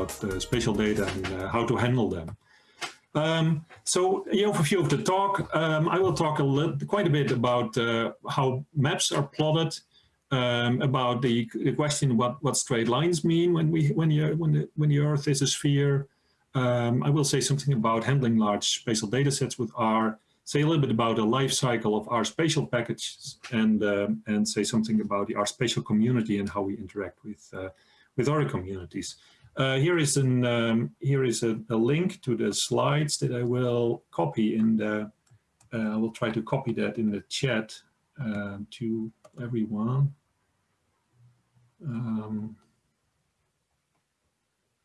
about uh, spatial data and uh, how to handle them. Um, so the overview of the talk, um, I will talk a little, quite a bit about uh, how maps are plotted, um, about the, the, question what what straight lines mean when we when you when the when the Earth is a sphere. Um, I will say something about handling large spatial data sets with R. Say a little bit about the life cycle of our spatial packages, and um, and say something about the R spatial community and how we interact with uh, with other communities. Uh, here is an um, here is a, a, link to the slides that I will copy the. Uh, I will try to copy that in the chat uh, to everyone. Um,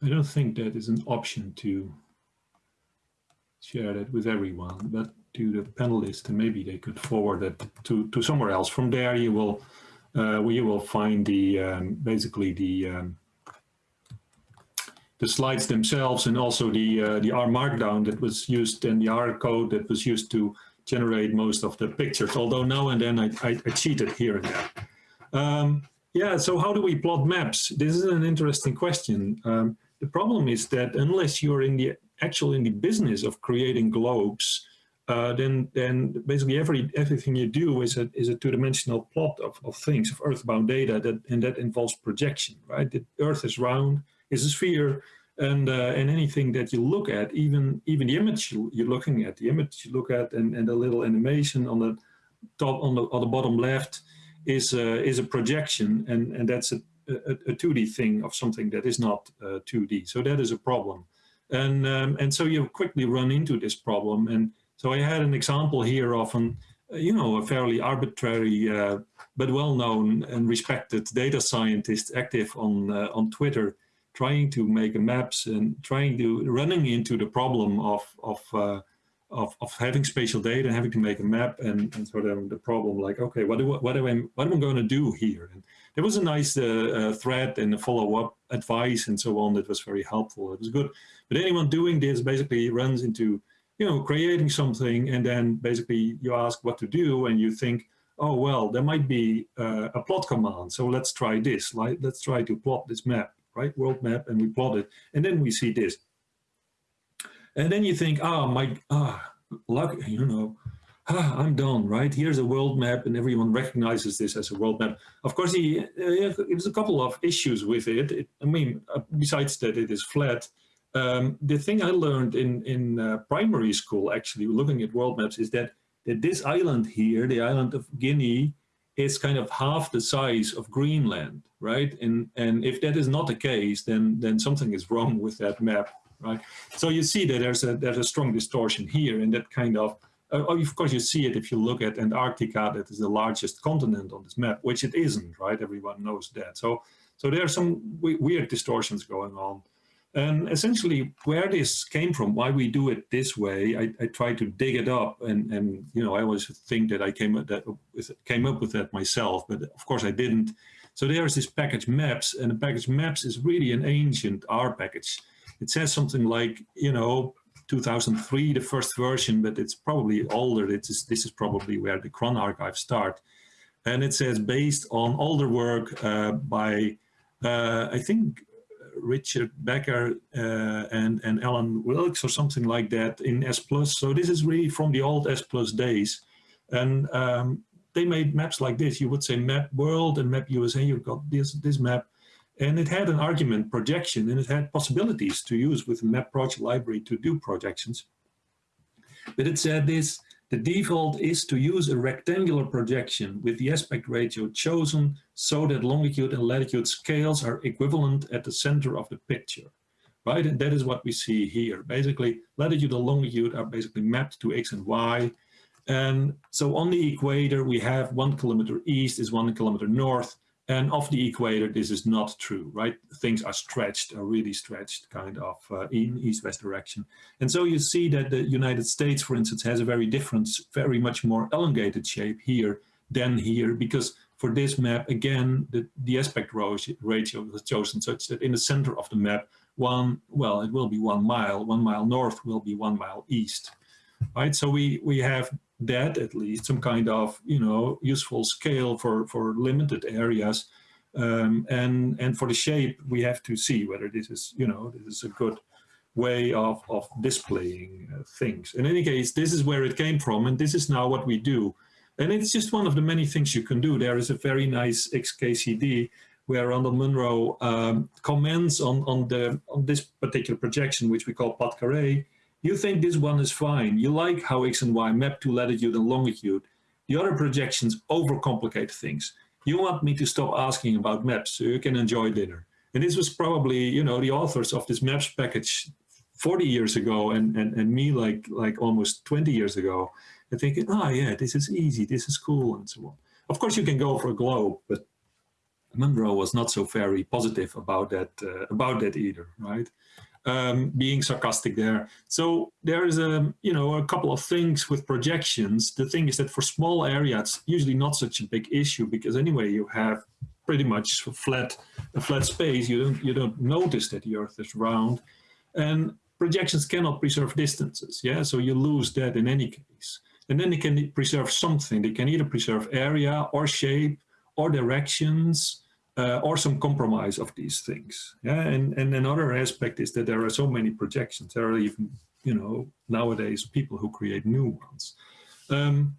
I don't think that is an option to share that with everyone, but to the panelists, and maybe they could forward it to, to somewhere else. From there, you will uh, you will find the um, basically the um, the slides themselves and also the uh, the R Markdown that was used and the R code that was used to generate most of the pictures. Although now and then I, I, I cheated here and there. Um, yeah, so how do we plot maps? This is an interesting question. Um, the problem is that unless you're in the actual in the business of creating globes, uh, then then basically every everything you do is a is a two-dimensional plot of, of things of earthbound data that and that involves projection, right? The Earth is round, is a sphere, and uh, and anything that you look at, even even the image you're looking at, the image you look at, and and the little animation on the top on the on the bottom left is a, is a projection, and, and that's a, a, a 2D thing of something that is not uh, 2D. So that is a problem. And, um, and so you quickly run into this problem. And so I had an example here of an, uh, you know, a fairly arbitrary uh, but well-known and respected data scientist active on, uh, on Twitter trying to make maps and trying to running into the problem of, of uh, of, of having spatial data and having to make a map and, and sort of the problem like, okay, what do, what, do I, what am I going to do here? And there was a nice uh, uh, thread and a follow-up advice and so on that was very helpful. It was good. But anyone doing this basically runs into, you know, creating something and then basically you ask what to do and you think, oh, well, there might be uh, a plot command. So let's try this. Like, let's try to plot this map, right? World map, and we plot it. And then we see this. And then you think, oh, my, ah, luck, you know, ah, I'm done, right? Here's a world map and everyone recognizes this as a world map. Of course, he, uh, there's a couple of issues with it. it I mean, uh, besides that it is flat, um, the thing I learned in, in uh, primary school, actually, looking at world maps, is that, that this island here, the island of Guinea, is kind of half the size of Greenland, right? And, and if that is not the case, then, then something is wrong with that map right? So you see that there's a there's a strong distortion here, and that kind of uh, oh, of course you see it if you look at Antarctica, that is the largest continent on this map, which it isn't, right? Everyone knows that. So so there are some weird distortions going on. And essentially where this came from, why we do it this way, I, I try to dig it up and, and, you know, I always think that I came up, that, came up with that myself, but of course I didn't. So there's this package maps and the package maps is really an ancient R package it says something like, you know, 2003, the first version, but it's probably older. It's, this is probably where the CRAN archive start. And it says based on older work uh, by, uh, I think, Richard Becker uh, and, and Allan Wilks or something like that in S+. Plus. So this is really from the old S Plus days. And um, they made maps like this. You would say map world and map USA. You've got this, this map. And it had an argument projection and it had possibilities to use with the map project library to do projections. But it said this, the default is to use a rectangular projection with the aspect ratio chosen so that longitude and latitude scales are equivalent at the center of the picture. Right, and that is what we see here. Basically, latitude and longitude are basically mapped to X and Y. And so on the equator, we have one kilometer east is one kilometer north, and off the equator, this is not true, right? Things are stretched, are really stretched kind of uh, in east-west direction. And so you see that the United States, for instance, has a very different, very much more elongated shape here than here, because for this map, again, the, the aspect ratio was chosen such that in the center of the map, one, well, it will be one mile, one mile north will be one mile east, right? So we, we have that at least, some kind of, you know, useful scale for, for limited areas. Um, and, and for the shape, we have to see whether this is, you know, this is a good way of, of displaying uh, things. In any case, this is where it came from, and this is now what we do. And it's just one of the many things you can do. There is a very nice XKCD where Randall Munroe um, comments on, on, the, on this particular projection, which we call Plat You think this one is fine. You like how X and Y map to latitude and longitude. The other projections overcomplicate things. You want me to stop asking about maps so you can enjoy dinner. And this was probably, you know, the authors of this maps package 40 years ago and, and, and me like, like almost 20 years ago and thinking, oh yeah, this is easy, this is cool and so on. Of course you can go for a globe, but Munroe was not so very positive about that, uh, about that either, right? Um, being sarcastic there. So there is a, you know, a couple of things with projections. The thing is that for small areas, usually not such a big issue because anyway, you have pretty much flat, a flat space. You don't, you don't notice that the earth is round and projections cannot preserve distances. Yeah. So you lose that in any case. And then they can preserve something. They can either preserve area or shape or directions uh, or some compromise of these things. Yeah, and, and another aspect is that there are so many projections. There are even, you know, nowadays people who create new ones. Um,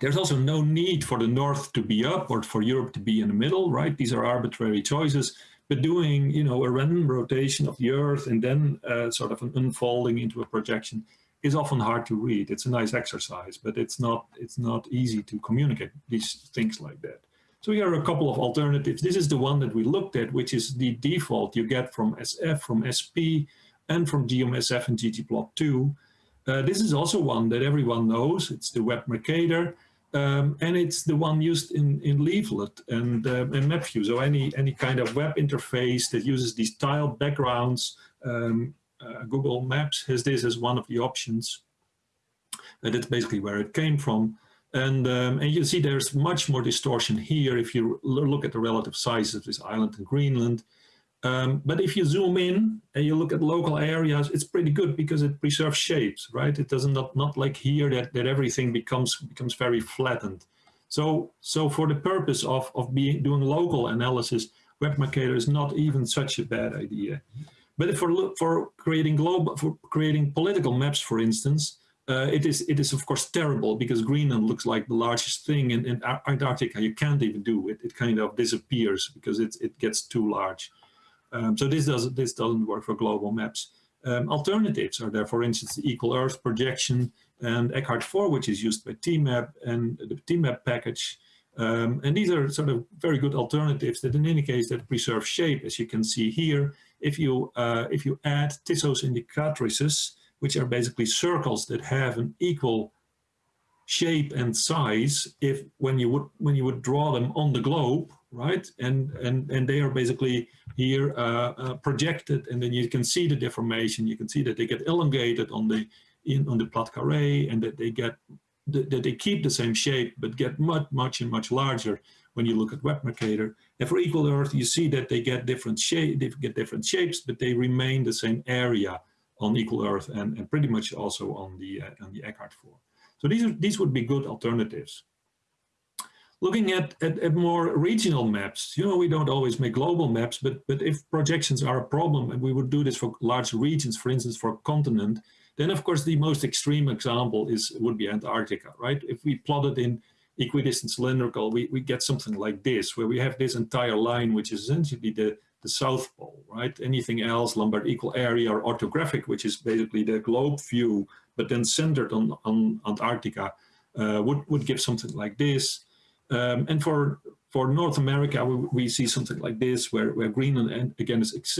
there's also no need for the North to be up or for Europe to be in the middle, right? These are arbitrary choices, but doing, you know, a random rotation of the Earth and then uh, sort of an unfolding into a projection is often hard to read. It's a nice exercise, but it's not, it's not easy to communicate these things like that. So here are a couple of alternatives. This is the one that we looked at, which is the default you get from SF, from SP, and from geom_sf and ggplot2. Uh, this is also one that everyone knows. It's the Web Mercator, um, and it's the one used in, in Leaflet and, uh, and MapView. So any, any kind of web interface that uses these tile backgrounds, um, uh, Google Maps has this as one of the options. And that's basically where it came from. And, um, and you see there's much more distortion here if you look at the relative size of this island and Greenland. Um, but if you zoom in and you look at local areas, it's pretty good because it preserves shapes, right? It doesn't not, not like here that, that everything becomes becomes very flattened. So so for the purpose of, of being doing local analysis, WebMercator is not even such a bad idea. But for for creating global for creating political maps, for instance, uh, it is it is of course terrible because Greenland looks like the largest thing in, in Antarctica. You can't even do it. It kind of disappears because it it gets too large. Um, so this does this doesn't work for global maps. Um, alternatives are there, for instance, the Equal Earth projection and Eckert 4, which is used by TMAP and the TMAP package. Um, and these are sort of very good alternatives that in any case that preserve shape, as you can see here. If you uh, if you add Tissot's indicatrices, which are basically circles that have an equal shape and size if when you would when you would draw them on the globe right? And and and they are basically here uh, uh, projected and then you can see the deformation. You can see that they get elongated on the in on the Plate Carrée and that they get that they keep the same shape but get much much and much larger when you look at web mercator and for equal earth you see that they get different shape they get different shapes but they remain the same area on equal Earth and, and pretty much also on the uh, on the Eckert 4. So these are, these would be good alternatives. Looking at, at, at, more regional maps, you know, we don't always make global maps, but, but if projections are a problem and we would do this for large regions, for instance, for a continent, then of course the most extreme example is would be Antarctica, right? If we plot it in equidistant cylindrical, we, we get something like this, where we have this entire line, which is essentially the, the South Pole, right? Anything else, Lambert equal area or orthographic, which is basically the globe view, but then centered on, on Antarctica, uh, would, would give something like this. Um, and for, for North America, we, we, see something like this, where, where Greenland, again, is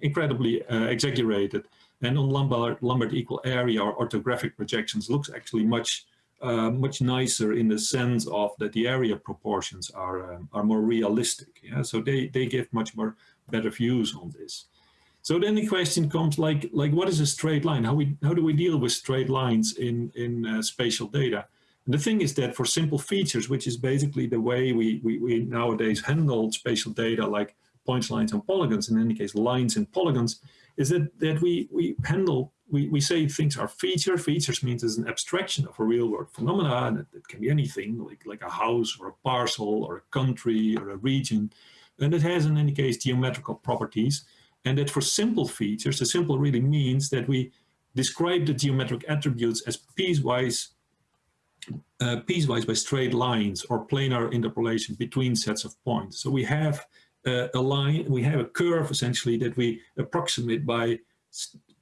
incredibly uh, exaggerated. And on Lambert, Lambert equal area or orthographic projections looks actually much uh, much nicer in the sense of that the area proportions are um, are more realistic. Yeah, so they they give much more better views on this. So then the question comes like, like what is a straight line? How, we, how do we deal with straight lines in, in uh, spatial data? And the thing is that for simple features, which is basically the way we, we, we nowadays handle spatial data like points, lines, and polygons, in any case, lines and polygons, is that, that we, we handle, we, we say things are feature. Features means it's an abstraction of a real world phenomena, and it, it can be anything like, like a house or a parcel or a country or a region. and it has in any case geometrical properties, and that for simple features, the simple really means that we describe the geometric attributes as piecewise uh, piecewise by straight lines or planar interpolation between sets of points. So we have uh, a line, we have a curve essentially that we approximate by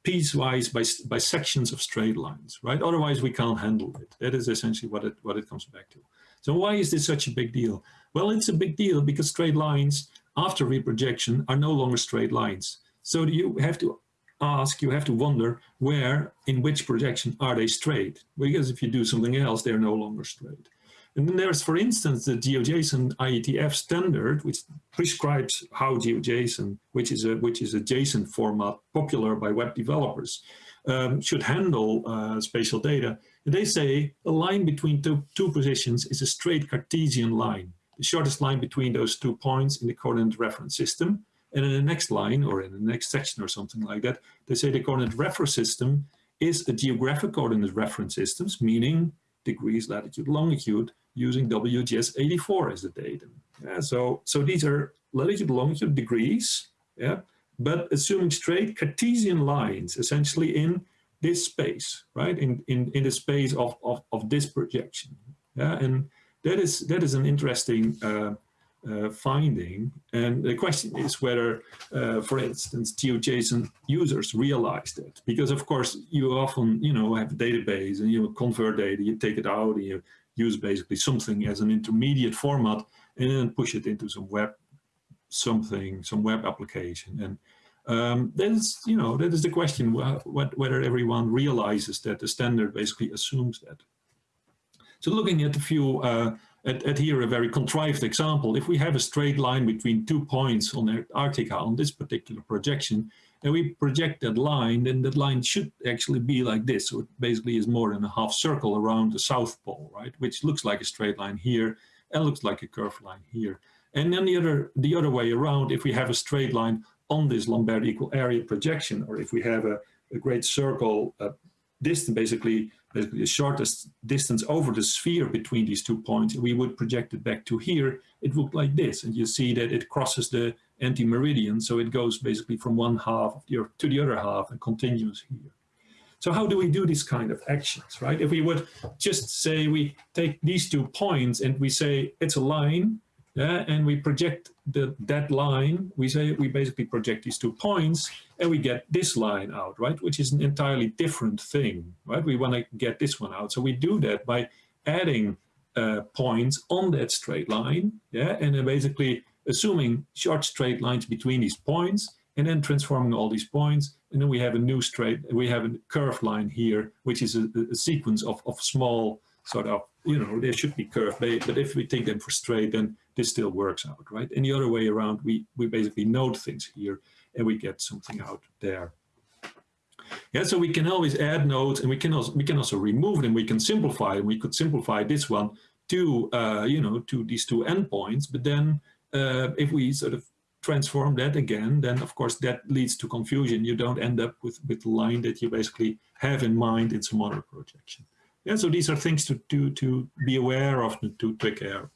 piecewise by, by sections of straight lines, right? Otherwise we can't handle it. That is essentially what it, what it comes back to. So why is this such a big deal? Well, it's a big deal because straight lines after reprojection are no longer straight lines. So you have to ask, you have to wonder where, in which projection are they straight? Because if you do something else, they're no longer straight. And then there's, for instance, the GeoJSON IETF standard, which prescribes how GeoJSON, which is a which is a JSON format popular by web developers, um, should handle uh, spatial data. And they say a line between two, two positions is a straight Cartesian line, the shortest line between those two points in the coordinate reference system. And in the next line or in the next section or something like that, they say the coordinate reference system is a geographic coordinate reference systems, meaning degrees, latitude, longitude, using WGS 84 as the datum. Yeah, so, so these are latitude, longitude, degrees, yeah, but assuming straight Cartesian lines, essentially in this space, right, in, in, in the space of, of, of this projection. Yeah, and that is, that is an interesting uh, uh, finding. And the question is whether, uh, for instance, GeoJSON users realize that. Because of course, you often, you know, have a database and you convert data, you take it out and you use basically something as an intermediate format and then push it into some web something, some web application. And um, that is, you know, that is the question, what, whether everyone realizes that the standard basically assumes that. So looking at a few uh, at, at, here a very contrived example. If we have a straight line between two points on Antarctica on this particular projection, and we project that line, then that line should actually be like this. So it basically is more than a half circle around the South Pole, right? Which looks like a straight line here and looks like a curved line here. And then the other, the other way around, if we have a straight line on this Lambert equal area projection, or if we have a, a great circle uh, distance, basically basically the shortest distance over the sphere between these two points, we would project it back to here, it looked like this. And you see that it crosses the anti-meridian, so it goes basically from one half of the Earth to the other half and continues here. So how do we do these kind of actions, right? If we would just say we take these two points and we say it's a line, yeah, and we project the, that line, we say we basically project these two points and we get this line out, right? Which is an entirely different thing, right? We want to get this one out. So we do that by adding uh, points on that straight line, yeah, and then basically assuming short straight lines between these points and then transforming all these points. And then we have a new straight, we have a curved line here, which is a, a sequence of, of small sort of, you know, they should be curved, but if we take them for straight, then this still works out, right? And the other way around, we, we basically note things here and we get something out there. Yeah, so we can always add nodes and we can also we can also remove them. We can simplify and we could simplify this one to uh, you know to these two endpoints. But then uh, if we sort of transform that again, then of course that leads to confusion. You don't end up with with the line that you basically have in mind in some other projection. Yeah, so these are things to to to be aware of to take care of.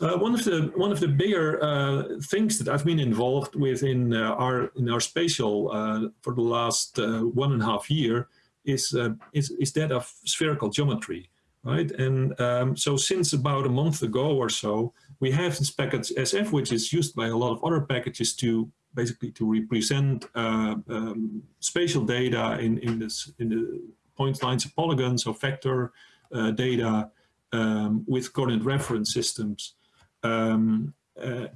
Uh, one of the one of the bigger uh, things that I've been involved with in uh, our in our spatial uh, for the last uh, one and a half year is uh, is is that of spherical geometry, right? And um, so since about a month ago or so, we have this package SF, which is used by a lot of other packages to basically to represent um, spatial data in in this in the point lines of polygons or vector data um, with coordinate reference systems um, uh,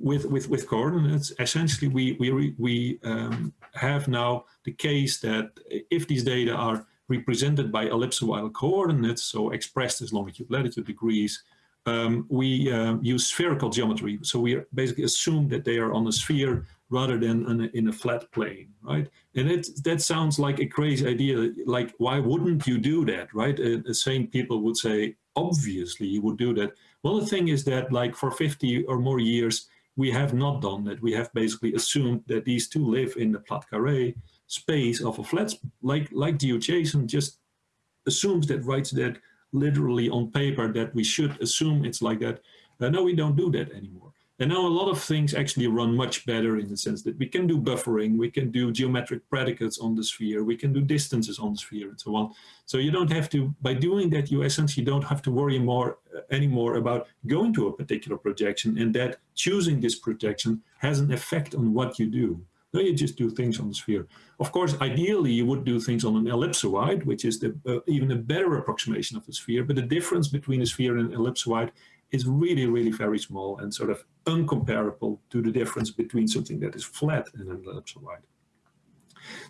with, with, with coordinates, essentially we, we, we um, have now the case that if these data are represented by ellipsoidal coordinates, so expressed as longitude, latitude degrees, um, we uh, use spherical geometry. So we basically assume that they are on a sphere rather than in a, in a flat plane, right? And it, that sounds like a crazy idea. Like, why wouldn't you do that, right? Uh, the same people would say, obviously you would do that. Well, the thing is that like for 50 or more years, we have not done that. We have basically assumed that these two live in the Poincare space of a flat, like, like GeoJSON just assumes that, writes that literally on paper that we should assume it's like that. Uh, no, we don't do that anymore. And now a lot of things actually run much better in the sense that we can do buffering, we can do geometric predicates on the sphere, we can do distances on the sphere and so on. So you don't have to, by doing that, you essentially don't have to worry more uh, anymore about going to a particular projection and that choosing this projection has an effect on what you do. No, you just do things on the sphere. Of course, ideally, you would do things on an ellipsoid, which is the, uh, even a better approximation of the sphere. But the difference between a sphere and an ellipsoid is really, really very small and sort of uncomparable to the difference between something that is flat and an ellipsoid.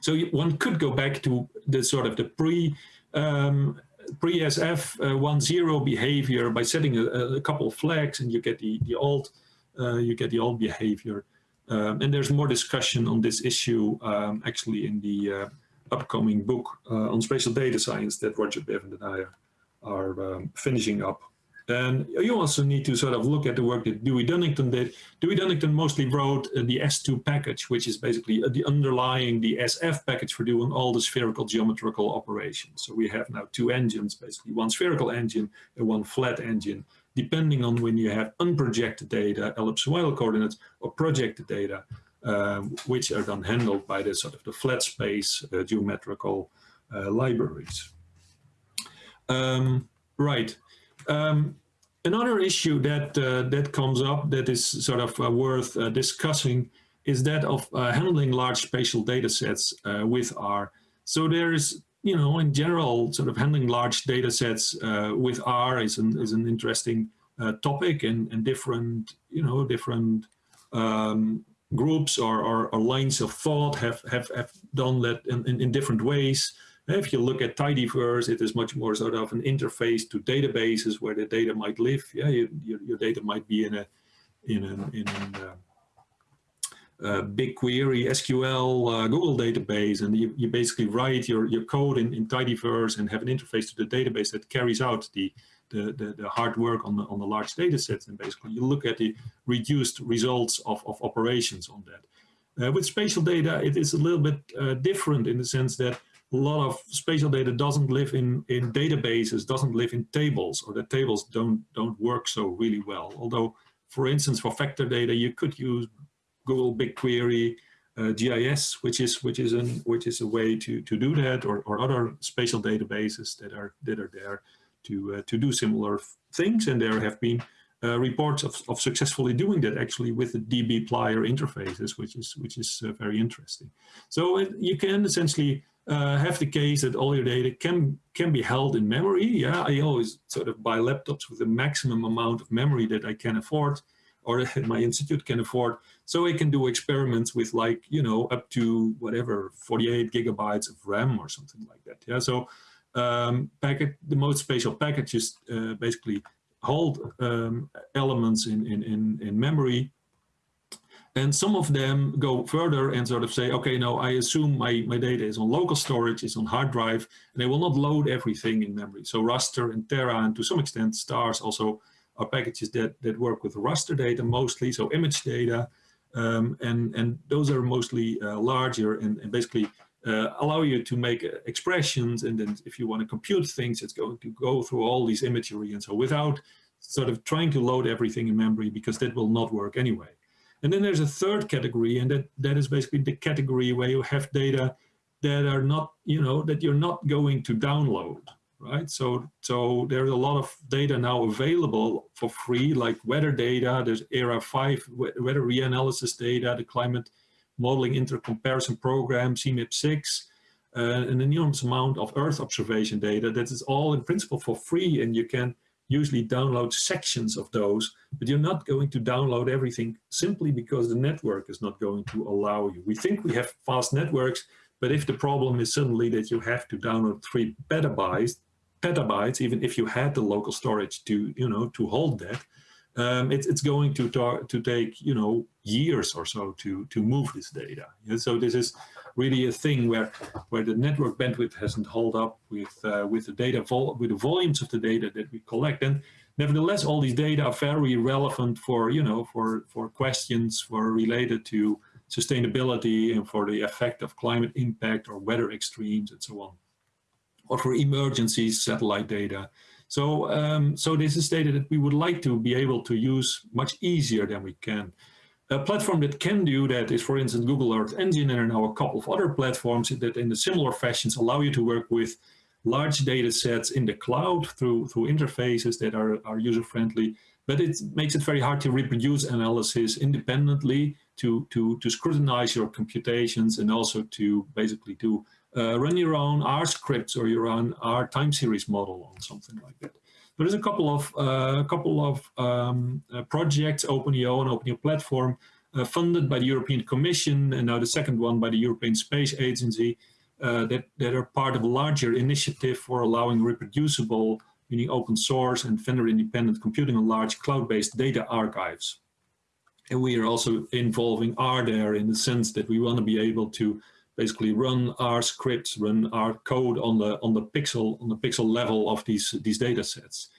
So one could go back to the sort of the pre um, pre-SF uh, 1.0 behavior by setting a, a, couple of flags and you get the, the old uh, you get the old behavior. Um, and there's more discussion on this issue um, actually in the uh, upcoming book uh, on spatial data science that Roger Bivand and I are, are um, finishing up. And you also need to sort of look at the work that Dewey Dunnington did. Dewey Dunnington mostly wrote uh, the S2 package, which is basically uh, the underlying the SF package for doing all the spherical geometrical operations. So we have now two engines, basically one spherical engine and one flat engine, depending on when you have unprojected data, ellipsoidal coordinates, or projected data, um, which are then handled by the sort of the flat space uh, geometrical uh, libraries. Um, right. Um, another issue that uh, that comes up that is sort of uh, worth uh, discussing is that of uh, handling large spatial data sets uh, with R. So there's, you know, in general, sort of handling large data sets uh, with R is an, is an interesting topic and, and different, you know, different um, groups or, or, or, lines of thought have, have, have done that in, in, in different ways. If you look at tidyverse, it is much more sort of an interface to databases where the data might live. Yeah, you, your, your data might be in a in an in an, uh, uh, BigQuery, SQL, uh, Google database, and you, you basically write your, your code in, in tidyverse and have an interface to the database that carries out the, the, the, the, hard work on the, on the large data sets. And basically you look at the reduced results of, of operations on that. Uh, with spatial data, it is a little bit uh, different in the sense that a lot of spatial data doesn't live in, in databases, doesn't live in tables, or the tables don't, don't work so really well. Although, for instance, for vector data, you could use Google BigQuery, uh, GIS, which is which is an which is a way to to do that, or, or other spatial databases that are that are there to uh, to do similar things. And there have been uh, reports of, of successfully doing that actually with the dbplyr interfaces, which is which is uh, very interesting. So it, you can essentially uh, have the case that all your data can can be held in memory. Yeah, I always sort of buy laptops with the maximum amount of memory that I can afford or my institute can afford. So I can do experiments with like, you know, up to whatever, 48 gigabytes of RAM or something like that. Yeah, so um, packet, the most spatial packages uh, basically hold um, elements in, in, in, in memory and some of them go further and sort of say, okay, no, I assume my, my data is on local storage, is on hard drive, and they will not load everything in memory. So raster and Terra, and to some extent stars also are packages that, that work with raster data mostly, so image data. Um, and, and those are mostly uh, larger and, and basically uh, allow you to make uh, expressions. And then if you want to compute things, it's going to go through all these imagery and so without sort of trying to load everything in memory because that will not work anyway. And then there's a third category, and that, that is basically the category where you have data that are not, you know, that you're not going to download, right? So, so there's a lot of data now available for free, like weather data, there's ERA 5 weather reanalysis data, the climate modeling intercomparison program, CMIP6, uh, an enormous amount of Earth observation data that is all in principle for free, and you can usually download sections of those, but you're not going to download everything simply because the network is not going to allow you. We think we have fast networks, but if the problem is suddenly that you have to download three petabytes, petabytes, even if you had the local storage to, you know, to hold that, um, it, it's going to, to take, you know, years or so to, to move this data. And so this is really a thing where, where the network bandwidth hasn't held up with, uh, with the data, with the volumes of the data that we collect. And nevertheless, all these data are very relevant for, you know, for, for questions for related to sustainability and for the effect of climate impact or weather extremes and so on. Or for emergencies, satellite data. So, um, so this is data that we would like to be able to use much easier than we can. A platform that can do that is, for instance, Google Earth Engine and now a couple of other platforms that in the similar fashions allow you to work with large data sets in the cloud through, through interfaces that are, are user-friendly, but it makes it very hard to reproduce analysis independently, to, to, to scrutinize your computations and also to basically to uh, run your own R scripts or your own R time series model on something like that. There's a couple of uh, a couple of um, uh, projects, OpenEO and OpenEO platform, uh, funded by the European Commission, and now the second one by the European Space Agency, uh, that that are part of a larger initiative for allowing reproducible, meaning open source and vendor-independent computing on large cloud-based data archives. And we are also involving R there in the sense that we want to be able to basically run our scripts, run our code on the on the pixel on the pixel level of these these data sets.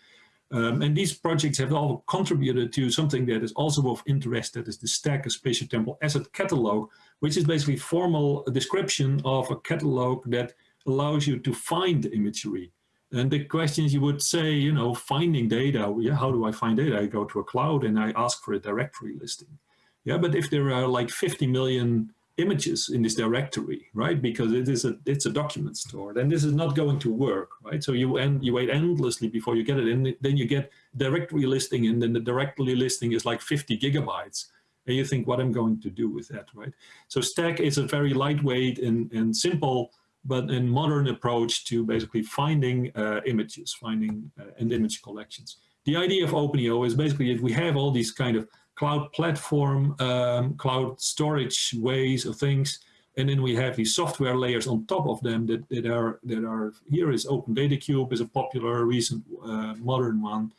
Um, and these projects have all contributed to something that is also of interest, that is the STAC, a spatial temporal asset catalog, which is basically formal description of a catalog that allows you to find imagery. And the questions you would say, you know, finding data, yeah, how do I find data? I go to a cloud and I ask for a directory listing. Yeah, but if there are like 50 million images in this directory, right? Because it is a it's a document store, then this is not going to work, right? So you end you wait endlessly before you get it, and then you get directory listing, and then the directory listing is like 50 gigabytes, and you think, what I'm going to do with that, right? So STAC is a very lightweight and and simple, but a modern approach to basically finding uh, images, finding uh, and image collections. The idea of OpenEO is basically if we have all these kind of cloud platform, um, cloud storage ways of things. And then we have these software layers on top of them that, that are that are here is Open Data Cube is a popular recent uh, modern one.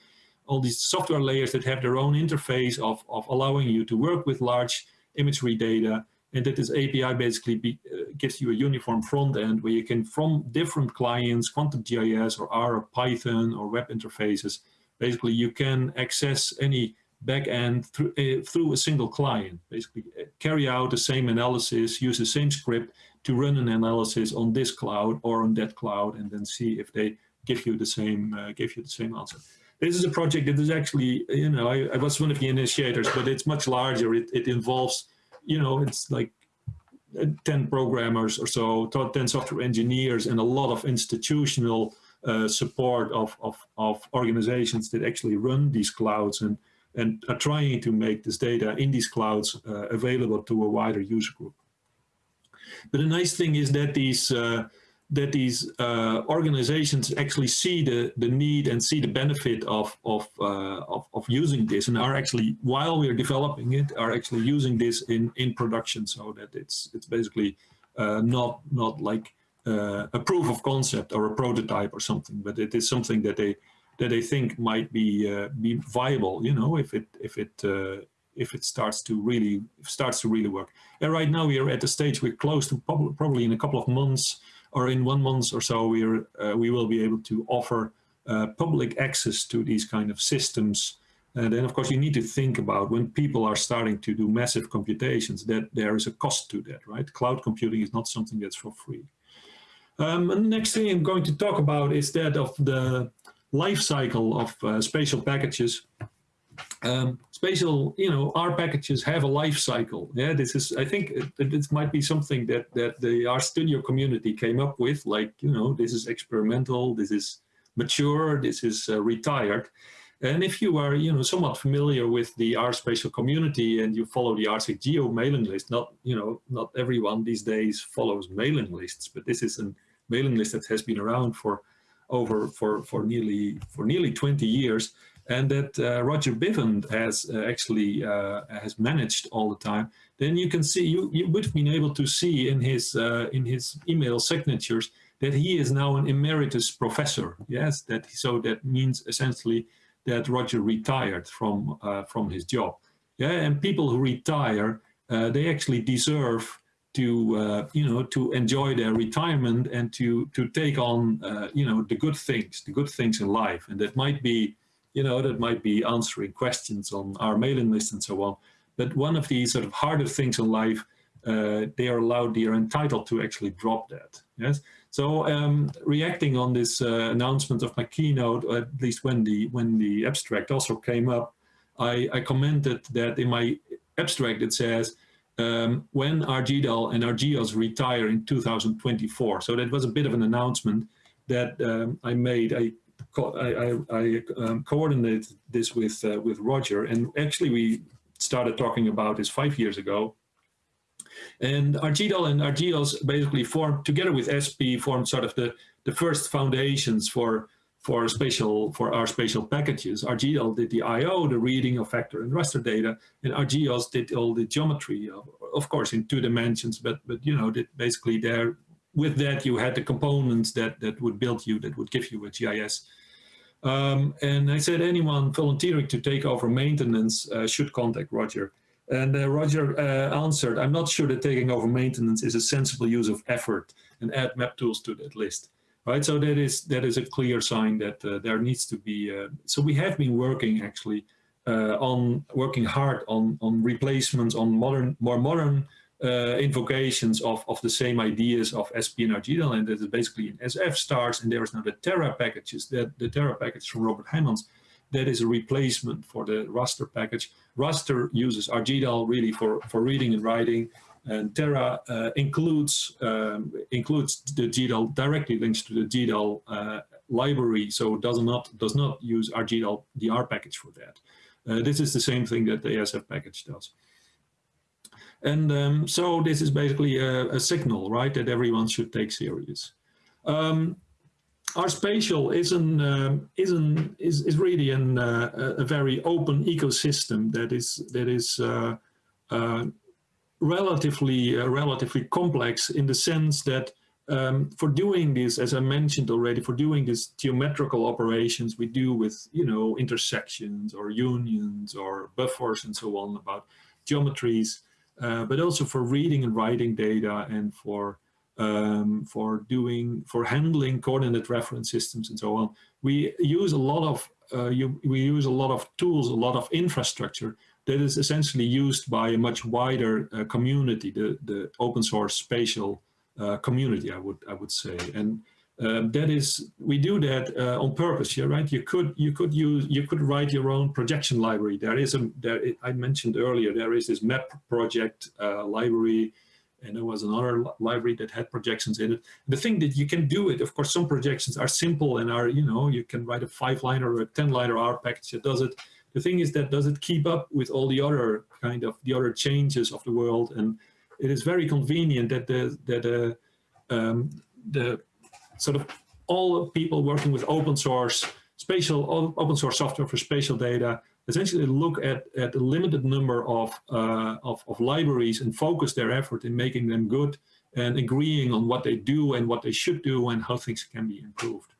All these software layers that have their own interface of, of allowing you to work with large imagery data and that this API basically be, uh, gives you a uniform front end where you can, from different clients, Quantum GIS or R or Python or web interfaces, basically you can access any backend through, uh, through a single client, basically carry out the same analysis, use the same script to run an analysis on this cloud or on that cloud, and then see if they give you the same uh, give you the same answer. This is a project that is actually, you know, I, I was one of the initiators, but it's much larger. It, it involves, you know, it's like uh, 10 programmers or so, 10 software engineers, and a lot of institutional uh, support of, of, of organizations that actually run these clouds and and are trying to make this data in these clouds uh, available to a wider user group. But the nice thing is that these uh, that these uh, organizations actually see the the need and see the benefit of of, uh, of, of using this and are actually while we are developing it are actually using this in in production so that it's it's basically uh, not not like uh, a proof of concept or a prototype or something but it is something that they that they think might be uh, be viable. You know, if it if it uh, if it starts to really starts to really work. And right now we are at the stage we're close to probably in a couple of months or in one month or so we are uh, we will be able to offer uh, public access to these kind of systems. And then of course you need to think about when people are starting to do massive computations that there is a cost to that, right? Cloud computing is not something that's for free. Um, and the next thing I'm going to talk about is that of the life cycle of uh, spatial packages. Um, spatial, you know, R packages have a life cycle. Yeah, this is, I think it, this might be something that, that the RStudio community came up with, like, you know, this is experimental, this is mature, this is uh, retired. And if you are, you know, somewhat familiar with the R spatial community and you follow the R-sig-Geo mailing list, not, you know, not everyone these days follows mailing lists, but this is a mailing list that has been around for over for, for nearly for nearly 20 years and that uh, Roger Bivand has uh, actually uh, has managed all the time, then you can see you you would have been able to see in his uh, in his email signatures that he is now an emeritus professor. Yes, that so that means essentially that Roger retired from uh, from his job. Yeah, and people who retire uh, they actually deserve to uh, you know to enjoy their retirement and to to take on uh, you know the good things the good things in life. And that might be you know that might be answering questions on our mailing list and so on. But one of the sort of harder things in life uh, they are allowed they are entitled to actually drop that. Yes? So um, reacting on this uh, announcement of my keynote, at least when the when the abstract also came up, I, I commented that in my abstract it says um, when RGDAL and RGEOS retire in 2024. So that was a bit of an announcement that um, I made. I I, I, I um, coordinated this with uh, with Roger, and actually we started talking about this five years ago. And RGDAL and RGEOS basically formed, together with SP, formed sort of the, the first foundations for, for, spatial, for our spatial packages. RGDAL did the I.O., the reading of vector and raster data, and RGEOS did all the geometry, of, of course, in two dimensions, but, but you know, did basically there, with that you had the components that, that would build you, that would give you a GIS. Um, and I said anyone volunteering to take over maintenance uh, should contact Roger. And uh, Roger uh, answered, I'm not sure that taking over maintenance is a sensible use of effort and add map tools to that list. Right, so that is that is a clear sign that uh, there needs to be. Uh, so we have been working actually uh, on working hard on on replacements on modern, more modern uh, invocations of of the same ideas of SP and RGDAL, and that is basically in SF stars. And there is now the Terra packages that the Terra package from Robert Hijmans that is a replacement for the raster package. Raster uses RGDAL really for, for reading and writing, and Terra uh, includes um, includes the GDAL directly links to the GDAL uh, library, so does not does not use RGDAL DR package for that. Uh, this is the same thing that the ASF package does. And um, so this is basically a, a, signal, right, that everyone should take serious. Um, R spatial is an um, is an is, is really an, uh, a very open ecosystem that is that is uh, uh, relatively uh, relatively complex in the sense that um, for doing this, as I mentioned already, for doing these geometrical operations we do with you know intersections or unions or buffers and so on about geometries, uh, but also for reading and writing data and for um, for doing, for handling coordinate reference systems and so on. We use a lot of, uh, you, we use a lot of tools, a lot of infrastructure that is essentially used by a much wider uh, community, the, the open source spatial uh, community, I would, I would say. And um, that is, we do that uh, on purpose, yeah, right? You could, you could use, you could write your own projection library. There is a, there, I mentioned earlier, there is this map project uh, library and there was another library that had projections in it. The thing that you can do it, of course, some projections are simple and are, you know, you can write a five liner or a 10 liner R package that does it. The thing is that does it keep up with all the other kind of the other changes of the world? And it is very convenient that the, that the, um, the sort of all people working with open source, spatial, open source software for spatial data essentially look at, at a limited number of, uh, of, of, libraries and focus their effort in making them good and agreeing on what they do and what they should do and how things can be improved.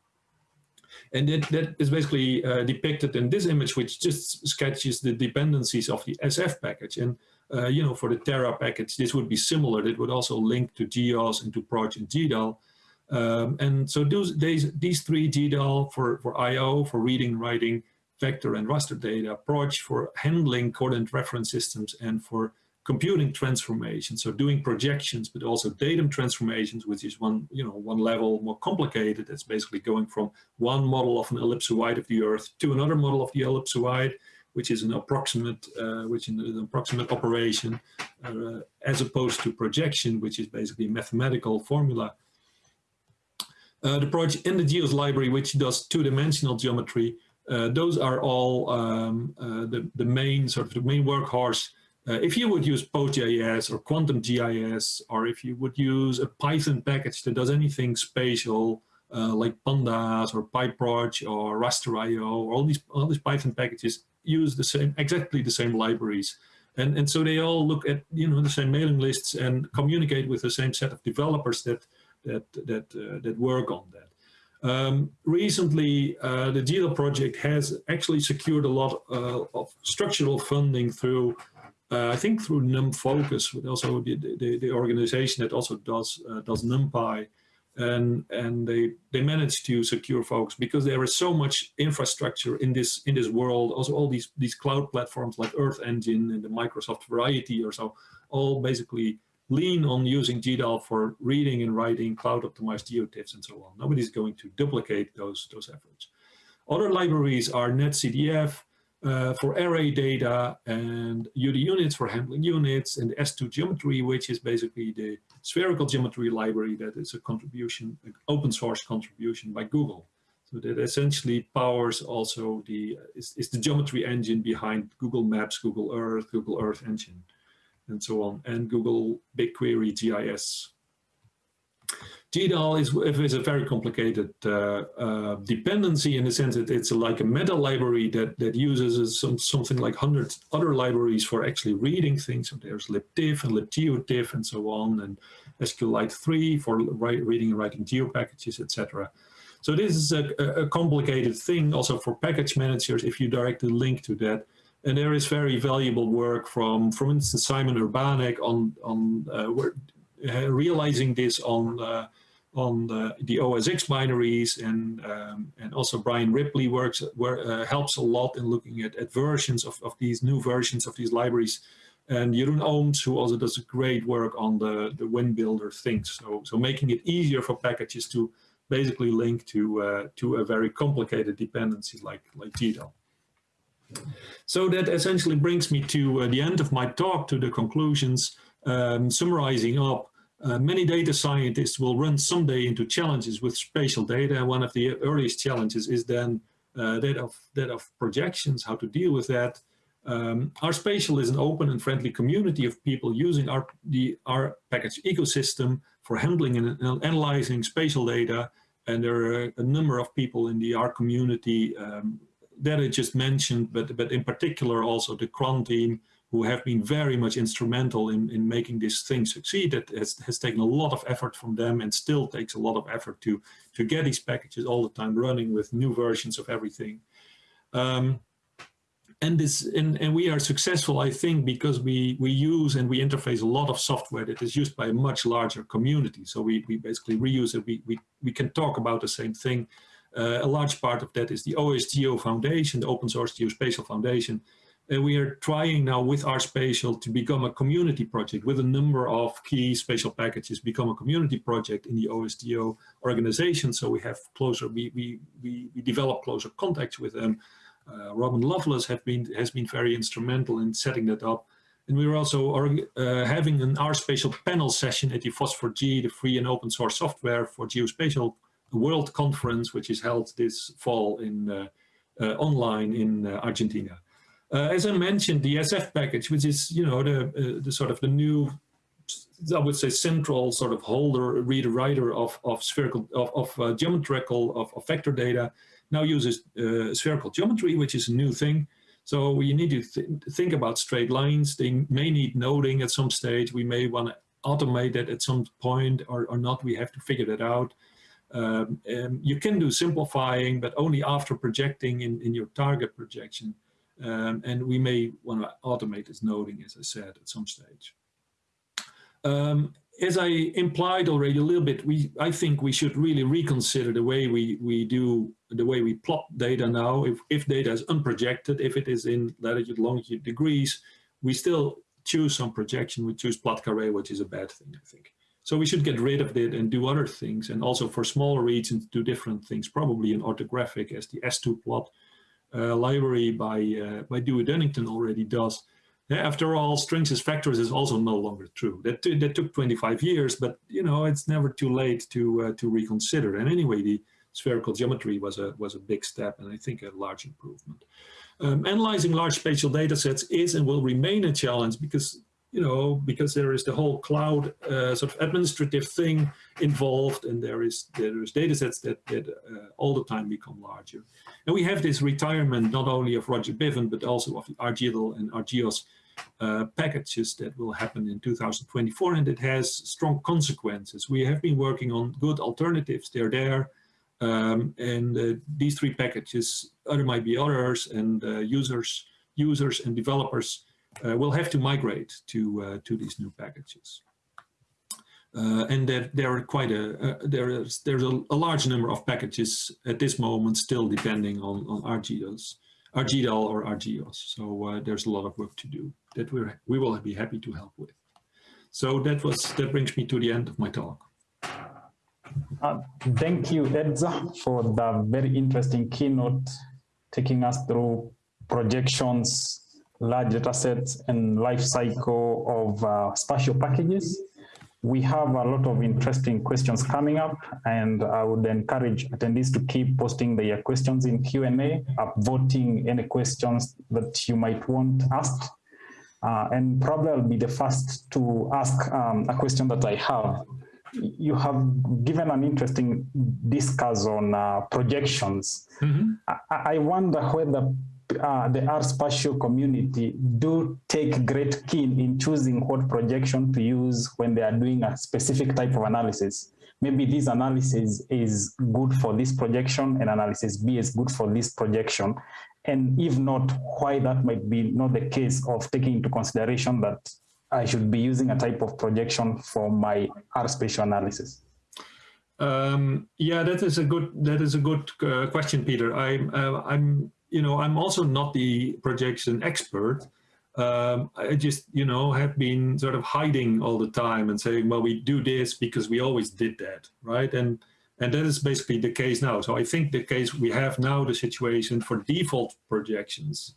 And that, that is basically uh, depicted in this image, which just sketches the dependencies of the SF package. And, uh, you know, for the Terra package, this would be similar. It would also link to GEOS and to Proj and GDAL. Um, and so those, these, these three GDAL for, for IO, for reading, writing, vector and raster data, approach for handling coordinate reference systems and for computing transformations, so doing projections, but also datum transformations, which is one, you know, one level more complicated. It's basically going from one model of an ellipsoid of the Earth to another model of the ellipsoid, which is an approximate, uh, which is an approximate operation, uh, as opposed to projection, which is basically a mathematical formula. Uh, the project in the GEOS library, which does two-dimensional geometry, those are all um, uh, the, the main sort of the main workhorse. Uh, if you would use PostGIS or Quantum GIS, or if you would use a Python package that does anything spatial, uh, like Pandas or PyProj or Rasterio, all these all these Python packages use the same exactly the same libraries, and and so they all look at you know the same mailing lists and communicate with the same set of developers that that that uh, that work on that. Um, recently, uh, the GDAL project has actually secured a lot uh, of structural funding through, uh, I think through NumFocus, but also the, the, the, organization that also does uh, does NumPy, and and they they managed to secure folks because there is so much infrastructure in this in this world. Also, all these these cloud platforms like Earth Engine and the Microsoft Variety or so, all basically lean on using GDAL for reading and writing cloud optimized geotiffs and so on. Nobody's going to duplicate those, those efforts. Other libraries are NetCDF uh, for array data and UD units for handling units and S2 geometry, which is basically the spherical geometry library that is a contribution, an open source contribution by Google. So that essentially powers also the, is, is the geometry engine behind Google Maps, Google Earth, Google Earth Engine and so on, and Google BigQuery GIS. GDAL is, is a very complicated uh, uh, dependency in the sense that it's like a meta library that, that uses some, something like 100 other libraries for actually reading things. So there's libtiff and libgeotiff and so on, and SQLite 3 for reading and writing geo packages, etc. So this is a, a complicated thing also for package managers if you directly link to that. And there is very valuable work from, for instance, Simon Urbanek on, on uh, uh, realizing this on, uh, on the, the, OSX binaries and, um, and also Brian Ripley works, where, uh, helps a lot in looking at, at versions of, of these new versions of these libraries. And Jeroen Ooms, who also does great work on the, the WinBuilder things. So, so making it easier for packages to basically link to, uh, to a very complicated dependency like, like GDAL. So that essentially brings me to uh, the end of my talk, to the conclusions, um, summarizing up. Uh, many data scientists will run someday into challenges with spatial data. One of the earliest challenges is then uh, that, of, that of projections, how to deal with that. Um, RSpatial is an open and friendly community of people using our, the R package ecosystem for handling and, and analyzing spatial data. And there are a number of people in the R community um, that I just mentioned, but, but in particular also the CRAN team, who have been very much instrumental in, in making this thing succeed. It has, has taken a lot of effort from them and still takes a lot of effort to, to get these packages all the time running with new versions of everything. Um, and this and, and we are successful, I think, because we, we use and we interface a lot of software that is used by a much larger community. So we, we basically reuse it. We, we, we can talk about the same thing a large part of that is the OSGeo Foundation, the Open Source Geospatial Foundation. And we are trying now with RSpatial to become a community project with a number of key spatial packages, become a community project in the OSGeo organization. So we have closer, we, we, we, we develop closer contacts with them. Uh, Robin Lovelace have been, has been very instrumental in setting that up. And we are also uh, having an RSpatial panel session at the FOSS4G, the free and open source software for geospatial World Conference, which is held this fall in uh, uh, online in uh, Argentina. as I mentioned, the SF package, which is you know the the sort of the new I would say central sort of holder reader writer of of spherical of, of uh, geometrical of, of, vector data now uses uh, spherical geometry which is a new thing. So we need to th think about straight lines. They may need noding at some stage. We may want to automate that at some point or, or not. We have to figure that out um, you can do simplifying, but only after projecting in, in your target projection. Um, and we may want to automate this noding, as I said, at some stage. Um, as I implied already a little bit, we I think we should really reconsider the way we, we do, the way we plot data now. If, if data is unprojected, if it is in latitude, longitude degrees, we still choose some projection. We choose Plate Carrée, which is a bad thing, I think. So we should get rid of it and do other things. And also for smaller regions, do different things, probably an orthographic as the S2 plot uh, library by, uh, by Dewey Dunnington already does. After all, strings as vectors is also no longer true. That, that took 25 years, but you know, it's never too late to, uh, to reconsider. And anyway, the spherical geometry was a, was a big step and I think a large improvement. Um, analyzing large spatial data sets is and will remain a challenge because you know, because there is the whole cloud uh, sort of administrative thing involved, and there is there is data sets that, that uh, all the time become larger. And we have this retirement not only of Roger Bivand, but also of the rgdal and rgeos uh, packages that will happen in 2024, and it has strong consequences. We have been working on good alternatives. They're there. Um, and uh, these three packages, there might be others, and uh, users, users and developers will have to migrate to uh, to these new packages. Uh, and that there are quite a there is there's a, a, large number of packages at this moment still depending on on rgdals, rgdal or rgeos. So there's a lot of work to do that we we will be happy to help with. So that was that brings me to the end of my talk. Uh, thank you, Edzer, for the very interesting keynote, taking us through projections, large data sets, and life cycle of uh, spatial packages. We have a lot of interesting questions coming up, and I would encourage attendees to keep posting their questions in Q&A, upvoting any questions that you might want asked. Uh, and probably I'll be the first to ask um, a question that I have. You have given an interesting discuss on uh, projections. Mm -hmm. I, I, wonder whether uh, the R spatial community do take great keen in choosing what projection to use when they are doing a specific type of analysis. Maybe this analysis is good for this projection and analysis B is good for this projection and if not, why that might be not the case of taking into consideration that I should be using a type of projection for my R spatial analysis. Um, yeah, that is a good that is a good uh, question, Peter. I'm uh, I'm you know I'm also not the projection expert. Um, I just you know have been sort of hiding all the time and saying, well, we do this because we always did that, right? And and that is basically the case now. So I think the case we have now the situation for default projections,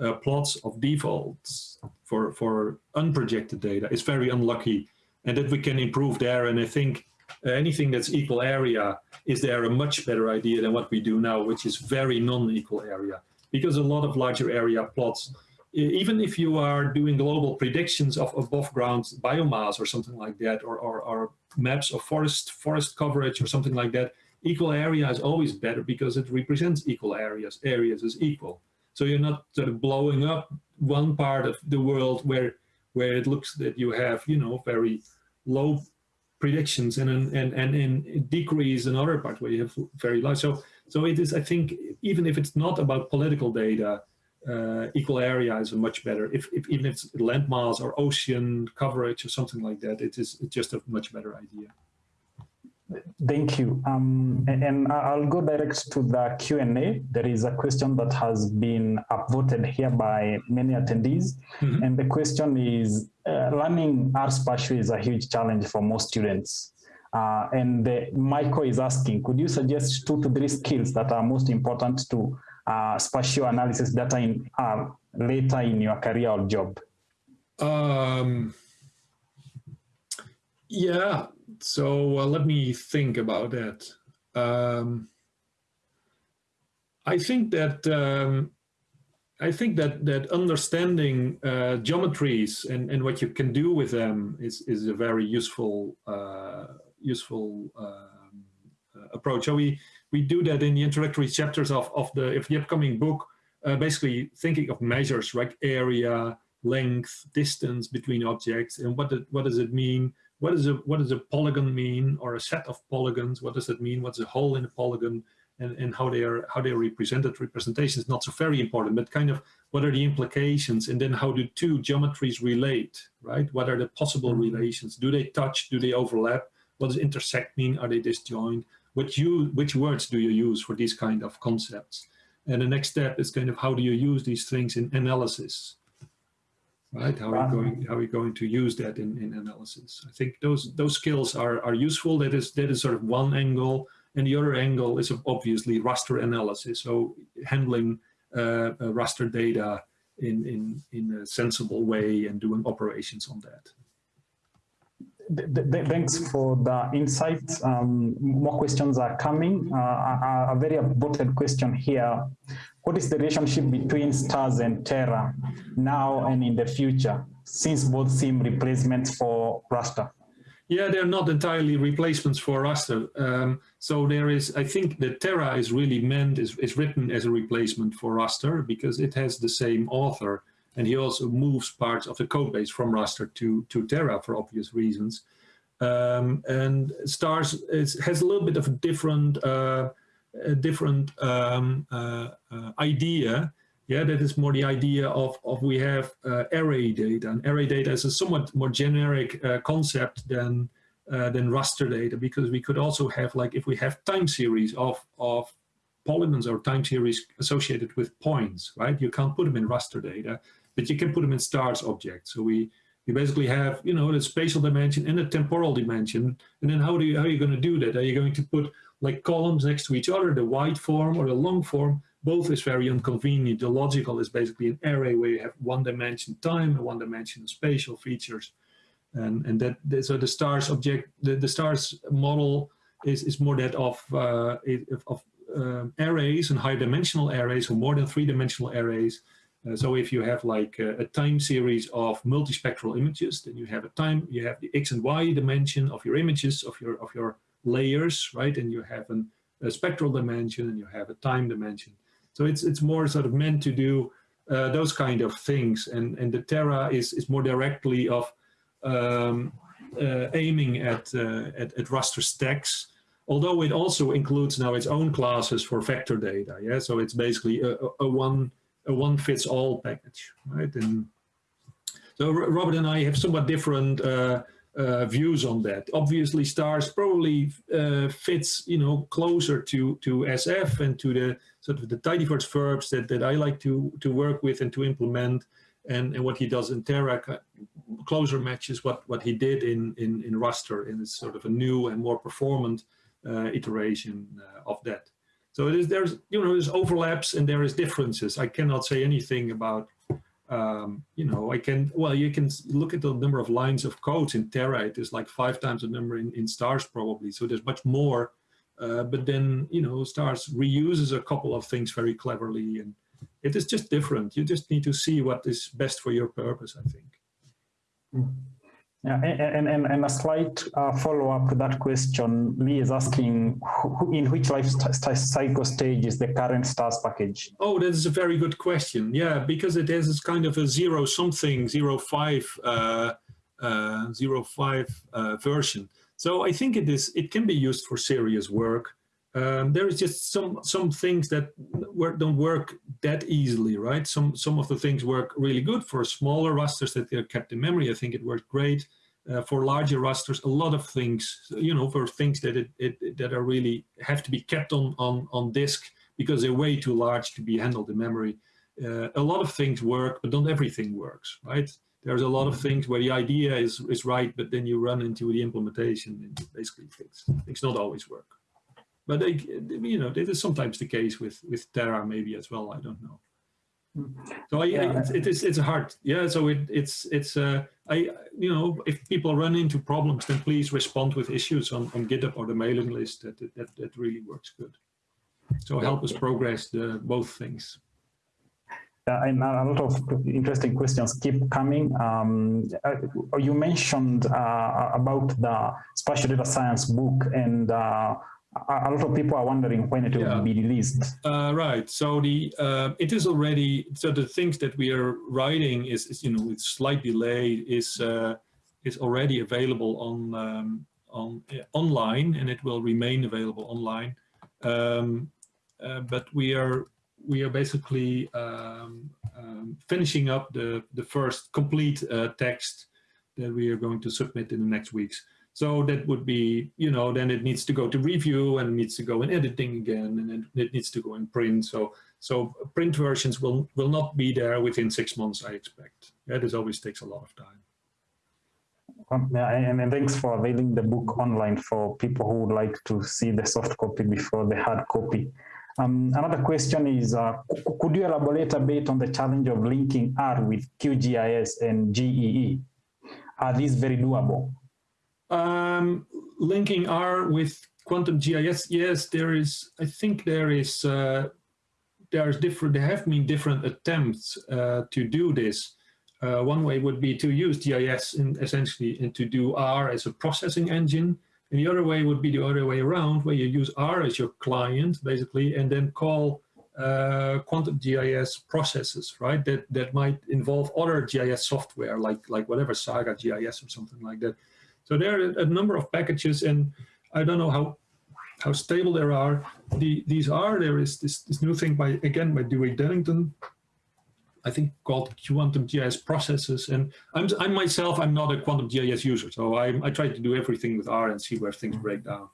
uh, plots of defaults for, for unprojected data is very unlucky and that we can improve there. And I think Uh, anything that's equal area is there a much better idea than what we do now, which is very non-equal area. Because a lot of larger area plots, even if you are doing global predictions of above ground biomass or something like that, or, or, or maps of forest forest coverage or something like that, equal area is always better because it represents equal areas. Areas is equal. So you're not sort of blowing up one part of the world where where it looks that you have, you know, very low predictions and and and in decrease another part where you have very large. So so it is, I think, even if it's not about political data, uh, equal area is a much better, if, if, even if it's landmass or ocean coverage or something like that, it is just a much better idea. Thank you. Um, and, and, I'll go direct to the Q&A. There is a question that has been upvoted here by many attendees. Mm -hmm. And the question is, uh, learning R spatial is a huge challenge for most students. Uh, and the, Michael is asking, could you suggest two to three skills that are most important to uh, spatial analysis data in uh, later in your career or job? Um, yeah, so uh, let me think about that. Um, I think that um, I think that that understanding uh, geometries and and what you can do with them is is a very useful uh, useful um, uh, approach. So we we do that in the introductory chapters of, of the, of the upcoming book, uh, basically thinking of measures like area, length, distance between objects, and what, what does it mean? What, is a, what does a polygon mean, or a set of polygons? What does that mean? What's a hole in a polygon? And, and how they are how they are represented. Representation is not so very important, but kind of what are the implications, and then how do two geometries relate, right? What are the possible mm-hmm. relations? Do they touch? Do they overlap? What does intersect mean? Are they disjoint? which you which words do you use for these kind of concepts and the next step is kind of how do you use these things in analysis right? How are you going how are you going to use that in, in analysis? I think those those skills are are useful. That is that is sort of one angle. And the other angle is obviously raster analysis. So handling uh, uh, raster data in in in a sensible way and doing operations on that. Thanks for the insights. Um, more questions are coming. Uh, a, a, very important question here. What is the relationship between stars and Terra now and in the future, since both seem replacements for raster? Yeah, they're not entirely replacements for raster. Um, so there is, I think the Terra is really meant, is, is written as a replacement for raster because it has the same author and he also moves parts of the code base from raster to, to Terra for obvious reasons. Um, and stars is, has a little bit of a different, uh, a different um, uh, uh, idea. Yeah, that is more the idea of, of we have uh, array data. And array data is a somewhat more generic uh, concept than, uh, than raster data because we could also have like if we have time series of, of polygons or time series associated with points, right? You can't put them in raster data but you can put them in stars objects. So we, we basically have, you know, the spatial dimension and the temporal dimension. And then how do you, how are you going to do that? Are you going to put like columns next to each other, the wide form or the long form? Both is very inconvenient. The logical is basically an array where you have one dimension time and one dimension spatial features. And, and that, so the stars object, the, the stars model is, is more that of, uh, of um, arrays and high dimensional arrays or more than three dimensional arrays. Uh, so if you have like a, a, time series of multispectral images, then you have a time, you have the X and Y dimension of your images, of your, of your layers, right? And you have an, a spectral dimension and you have a time dimension. So it's, it's more sort of meant to do uh, those kind of things. And, and the Terra is, is more directly of um, uh, aiming at, uh, at, at raster stacks although it also includes now its own classes for vector data. Yeah, so it's basically a, a one a one fits all package, right? And so Robert and I have somewhat different uh, uh, views on that. Obviously, stars probably uh, fits you know closer to to SF and to the sort of the tidyverse verbs that that I like to to work with and to implement. And, and what he does in Terra closer matches what what he did in in in raster and it's sort of a new and more performant uh, iteration uh, of that. So it is, there's, you know, there's overlaps and there is differences. I cannot say anything about, um, you know, I can, well, you can look at the number of lines of code in Terra. It is like five times the number in, in stars probably. So there's much more, uh, but then, you know, stars reuses a couple of things very cleverly and it is just different. You just need to see what is best for your purpose, I think. Mm -hmm. Yeah, and, and, and a slight uh, follow-up to that question, Lee is asking who, in which life cycle stage is the current stars package? Oh, that is a very good question. Yeah, because it is kind of a zero something, zero five, uh, uh, zero five uh, version. So I think it is. It can be used for serious work. Um, there is just some some things that work, don't work that easily, right? Some some of the things work really good for smaller rasters that they're kept in memory. I think it worked great uh, for larger rasters. A lot of things, you know, for things that it, it, that are really have to be kept on on on disk because they're way too large to be handled in memory. Uh, a lot of things work, but not everything works, right? There's a lot of things where the idea is is right, but then you run into the implementation and basically things things not always work. But they, you know, it is sometimes the case with with Terra maybe as well. I don't know. So I, yeah. it, it is it's hard. Yeah. So it, it's it's uh, I you know if people run into problems, then please respond with issues on, on GitHub or the mailing list. That that that really works good. So help us progress the both things. Uh, and a lot of interesting questions keep coming. Um, uh, you mentioned uh, about the spatial data science book and uh, a lot of people are wondering when it will be released. Uh, right. So the uh, it is already so the things that we are writing is, is you know with slight delay is uh, is already available on um, on online and it will remain available online. Um, uh, but we are we are basically um, um finishing up the the first complete uh, text that we are going to submit in the next weeks. So that would be, you know, then it needs to go to review and needs to go in editing again and then it needs to go in print. So so print versions will, will not be there within six months, I expect. Yeah, this always takes a lot of time. Um, yeah, and, and, thanks for availing the book online for people who would like to see the soft copy before the hard copy. Um, another question is, uh, could you elaborate a bit on the challenge of linking R with QGIS and GEE? Are these very doable? Um, linking R with quantum GIS, yes, there is, I think there is, uh, there's different, there have been different attempts uh, to do this. Uh, one way would be to use GIS in, essentially and to do R as a processing engine. And the other way would be the other way around, where you use R as your client, basically, and then call uh, quantum GIS processes, right? That that might involve other GIS software, like like whatever Saga GIS or something like that. So there are a number of packages, and I don't know how how stable there are. The, these are there is this this new thing by again by Dewey Dunnington, I think called quantum GIS processes. And I'm I myself I'm not a quantum GIS user, so I I try to do everything with R and see where things break down.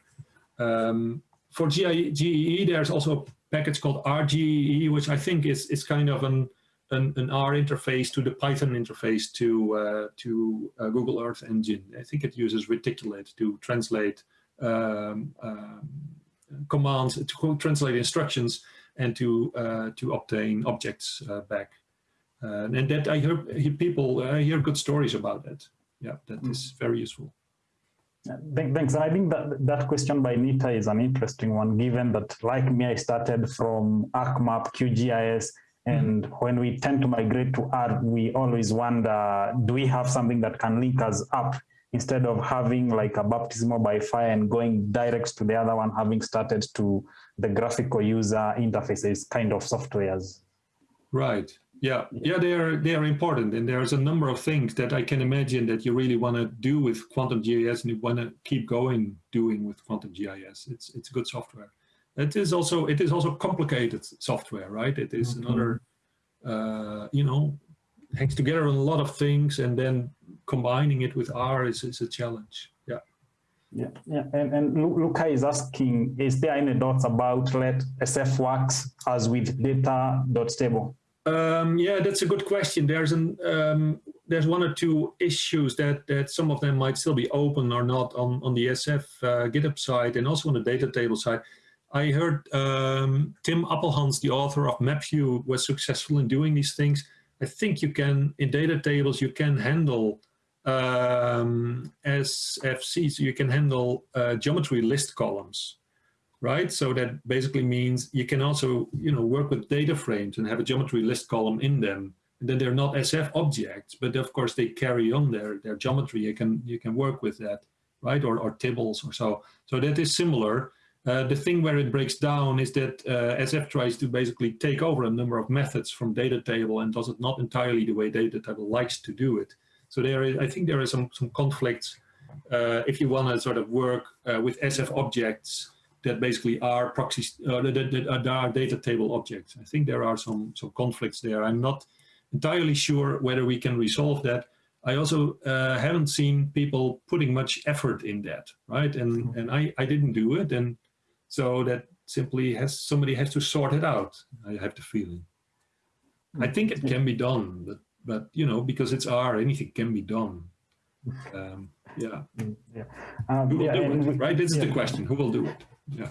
Um, for GEE, there's also a package called RGEE, which I think is is kind of an an, an, R interface to the Python interface to uh, to uh, Google Earth Engine. I think it uses Reticulate to translate um, um, commands, to translate instructions, and to uh, to obtain objects uh, back. Uh, and that I hear, hear people I hear good stories about that. Yeah, that mm. is very useful. Thanks. And I think that that question by Nita is an interesting one, given that, like me, I started from ArcMap, QGIS, and mm -hmm. when we tend to migrate to R, we always wonder, do we have something that can link us up instead of having like a baptismal by fire and going direct to the other one, having started to the graphical user interfaces kind of softwares? Right. Yeah, yeah, they are they are important, and there's a number of things that I can imagine that you really want to do with Quantum GIS, and you want to keep going doing with Quantum GIS. It's it's good software. It is also it is also complicated software, right? It is mm -hmm. another, uh, you know, hangs together on a lot of things, and then combining it with R is is a challenge. Yeah. Yeah, yeah, and, and Luca is asking, is there any dots about let SF works as with data.table? Um, yeah, that's a good question. There's an um, there's one or two issues that that some of them might still be open or not on on the SF uh, GitHub side and also on the data table side. I heard um, Tim Appelhans, the author of MapView, was successful in doing these things. I think you can in data tables you can handle um, you can handle uh, geometry list columns right? So that basically means you can also, you know, work with data frames and have a geometry list column in them. And then they're not SF objects, but of course they carry on their, their geometry. You can, you can work with that, right? Or, or or so. So that is similar. Uh, the thing where it breaks down is that uh, SF tries to basically take over a number of methods from data table and does it not entirely the way data table likes to do it. So there is, I think there are some, some conflicts uh, if you want to sort of work uh, with SF objects that basically are proxies, uh, that, that, are data table objects. I think there are some, some conflicts there. I'm not entirely sure whether we can resolve that. I also uh, haven't seen people putting much effort in that, right? And mm-hmm. and I, I didn't do it, and so that simply has somebody has to sort it out. I have the feeling. I think it can be done, but but you know because it's R, anything can be done. Um, yeah. Mm, yeah. Um, Who will yeah, do it, right? This is the question. Who will do it? Yeah.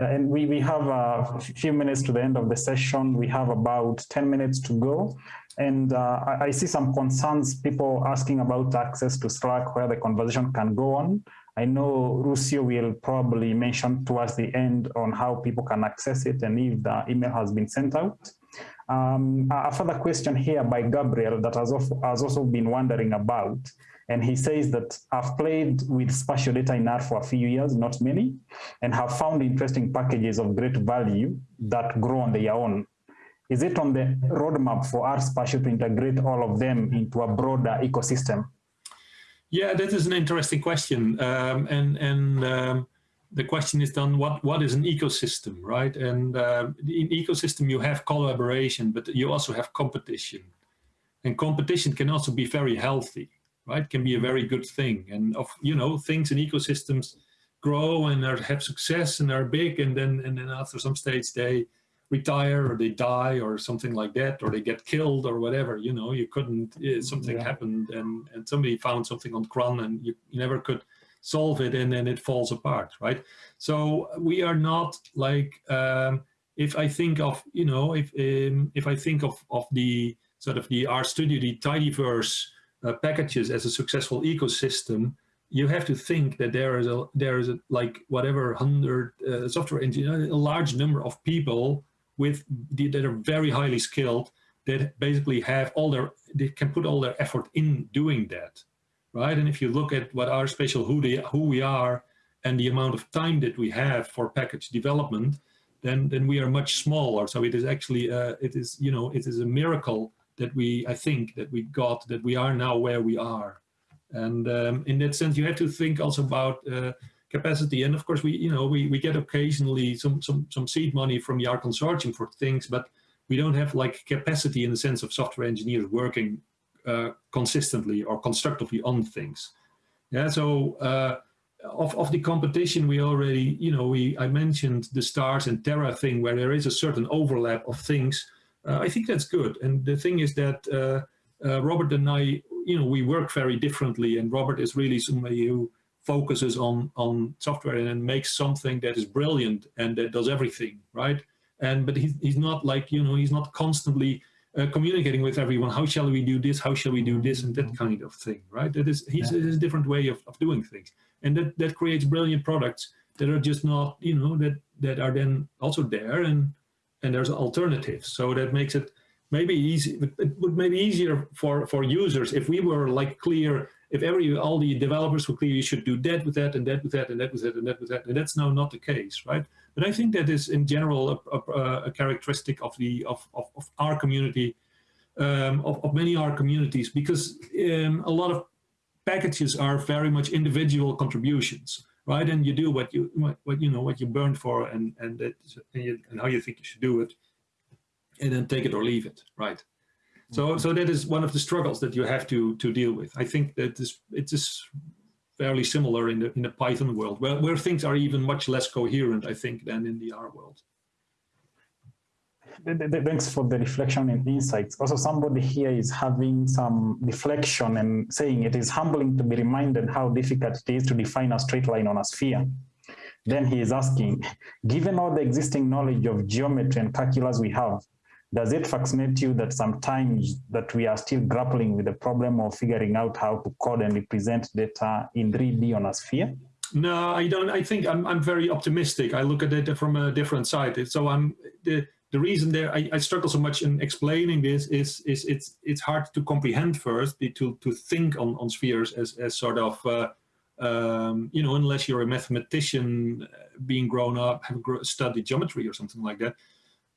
Uh, and we, we have a few minutes to the end of the session. We have about 10 minutes to go. And uh, I, I, see some concerns, people asking about access to Slack, where the conversation can go on. I know Lucio will probably mention towards the end on how people can access it and if the email has been sent out. Um, a further question here by Gabriel that has also, has also been wondering about and he says that I've played with spatial data in R for a few years, not many, and have found interesting packages of great value that grow on their own. Is it on the roadmap for R spatial to integrate all of them into a broader ecosystem? Yeah, that is an interesting question. Um, and and um, the question is then what, what is an ecosystem, right? And uh, in ecosystem, you have collaboration, but you also have competition. And competition can also be very healthy right, can be a very good thing. And of you know, things in ecosystems grow and are, have success and are big, and then and then after some stage they retire or they die or something like that, or they get killed or whatever. You know, you couldn't. Eh, something yeah. happened, and and somebody found something on CRAN, and you, you never could solve it, and then it falls apart, right? So we are not like. Um, if I think of, you know, if um, if I think of of the sort of the r studio the tidyverse uh, packages as a successful ecosystem, you have to think that there is a there is a, like whatever hundred uh, software engineers, a large number of people with that are very highly skilled that basically have all their they can put all their effort in doing that, right? And if you look at what R spatial who they who we are and the amount of time that we have for package development, then then we are much smaller. So it is actually uh, it is you know it is a miracle that we, I think, that we got, that we are now where we are. And um, in that sense, you have to think also about uh, capacity. And of course, we, you know, we, we get occasionally some, some, some seed money from the R consortium for things, but we don't have like capacity in the sense of software engineers working uh, consistently or constructively on things. Yeah, so uh, of, of the competition, we already, you know, we I mentioned the stars and Terra thing where there is a certain overlap of things Uh, I think that's good. And the thing is that uh, uh, Robert and I, you know, we work very differently. And Robert is really somebody who focuses on on software and then makes something that is brilliant and that does everything, right? And but he's he's not like you know he's not constantly uh, communicating with everyone. How shall we do this? How shall we do this? And that kind of thing, right? That is he's yeah. a different way of, of doing things, and that that creates brilliant products that are just not you know that that are then also there and and there's alternatives. So that makes it maybe easy. It would maybe easier for for users if we were like clear. If every all the developers were clear, you should do that with that and that with that and that with that and that with that, and that's now not the case, right? But I think that is in general a, a, a characteristic of the of, of, of our community, um, of, of many our communities, because um, a lot of packages are very much individual contributions right? And you do what you what, what you know what you burned for, and and that and, you, and, how you think you should do it, and then take it or leave it, right? So so that is one of the struggles that you have to to deal with. I think that this it is fairly similar in the in the Python world, where where things are even much less coherent, I think, than in the R world thanks for the reflection and insights. Also, somebody here is having some reflection and saying it is humbling to be reminded how difficult it is to define a straight line on a sphere. Then he is asking, given all the existing knowledge of geometry and calculus we have, does it fascinate you that sometimes that we are still grappling with the problem of figuring out how to code and represent data in 3D on a sphere? No, I don't. I think I'm, I'm very optimistic. I look at it from a different side. So I'm the, the reason there I, I, struggle so much in explaining this is is it's it's hard to comprehend first to to think on on spheres as as sort of uh, um, you know unless you're a mathematician uh, being grown up have studied geometry or something like that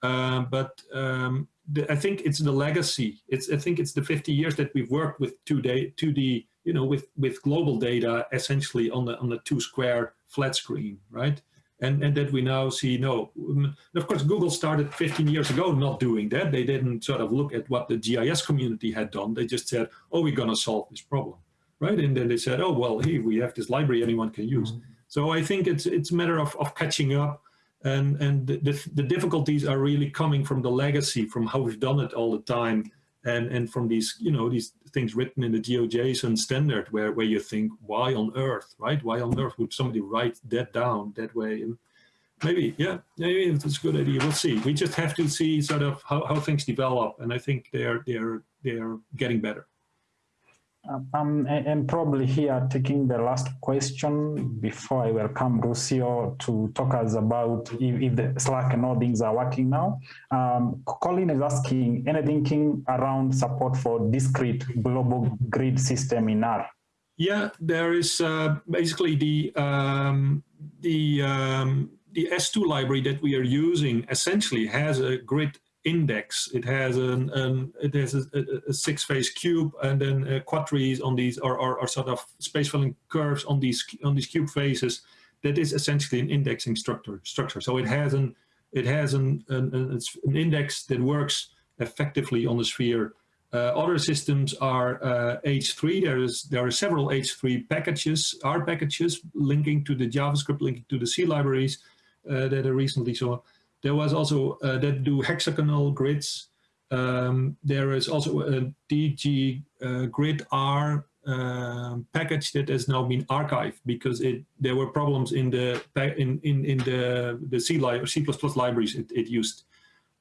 uh, but um, the, I think it's the legacy it's I think it's the 50 years that we've worked with 2D 2D you know with with global data essentially on the on the two square flat screen right and, and that we now see no. And of course, Google started 15 years ago not doing that. They didn't sort of look at what the GIS community had done. They just said, oh, we're going to solve this problem, right? And then they said, oh, well, hey, we have this library anyone can use. Mm -hmm. So I think it's it's a matter of, of catching up. And, and the, the difficulties are really coming from the legacy, from how we've done it all the time. And and from these you know these things written in the GeoJSON standard where where you think why on earth right? Why on earth would somebody write that down that way? And maybe yeah maybe it's a good idea. We'll see. We just have to see sort of how, how things develop. And I think they're they're they're getting better um, and probably here taking the last question before I welcome Lucio to talk us about if, if the Slack and all things are working now. Um, Colin is asking, any thinking around support for discrete global grid system in R? Yeah, there is uh, basically the um, the um, the S2 library that we are using essentially has a grid index. It has an, an it has a, a, six-phase cube and then uh, quadtrees on these, or, or, or, sort of space-filling curves on these on these cube faces. That is essentially an indexing structure. Structure. So it has an it has an an, an index that works effectively on the sphere. Uh, other systems are uh, H3. There is there are several H3 packages, R packages linking to the JavaScript, linking to the C libraries uh, that I recently so. There was also uh, that do hexagonal grids. Um, there is also a DG uh, grid R uh, package that has now been archived because it there were problems in the in in in the the C li C++ libraries it, it used.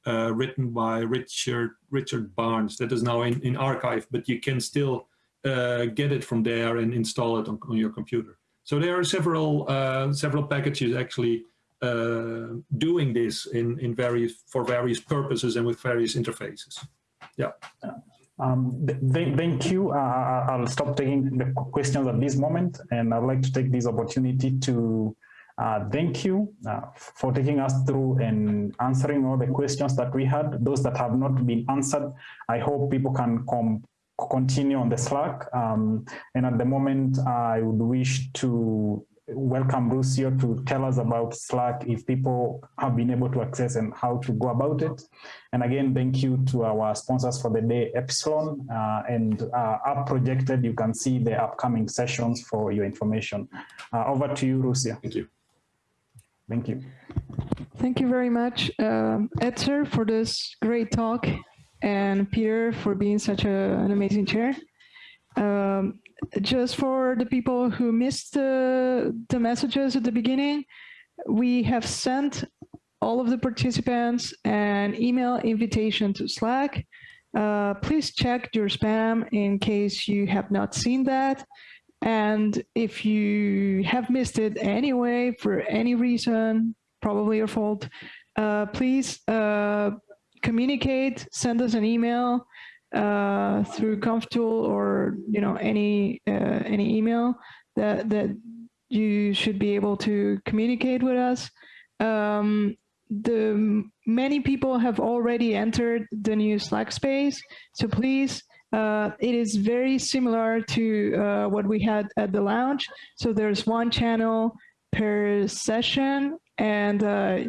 Uh, written by Richard Richard Barnes that is now in, in archive, but you can still uh, get it from there and install it on, on your computer. So there are several uh, several packages actually uh, doing this in, in various, for various purposes and with various interfaces. Yeah. Um, th thank you. Uh, I'll stop taking the questions at this moment, and I'd like to take this opportunity to uh, thank you uh, for taking us through and answering all the questions that we had. Those that have not been answered, I hope people can come continue on the Slack. Um, and at the moment, I would wish to welcome Lucio to tell us about Slack if people have been able to access and how to go about it. And again, thank you to our sponsors for the day, Epsilon. Uh, and uh, up projected, you can see the upcoming sessions for your information. Uh, over to you, Lucio. Thank you. Thank you. Thank you very much, um, Edzer, for this great talk, and Peter for being such a, an amazing chair. Um, just for the people who missed the, the messages at the beginning, we have sent all of the participants an email invitation to Slack. Uh, please check your spam in case you have not seen that. And if you have missed it anyway, for any reason, probably your fault, uh, please uh, communicate, send us an email uh, through ConfTool or you know any uh, any email that that you should be able to communicate with us. Um, the many people have already entered the new Slack space, so please uh, it is very similar to uh, what we had at the lounge. So there's one channel per session. And uh,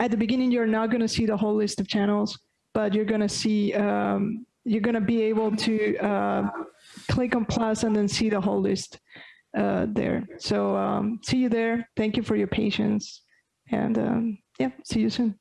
at the beginning, you're not going to see the whole list of channels, but you're going to see, um, you're going to be able to uh, click on plus and then see the whole list uh, there. So um, see you there. Thank you for your patience. And um, yeah, see you soon.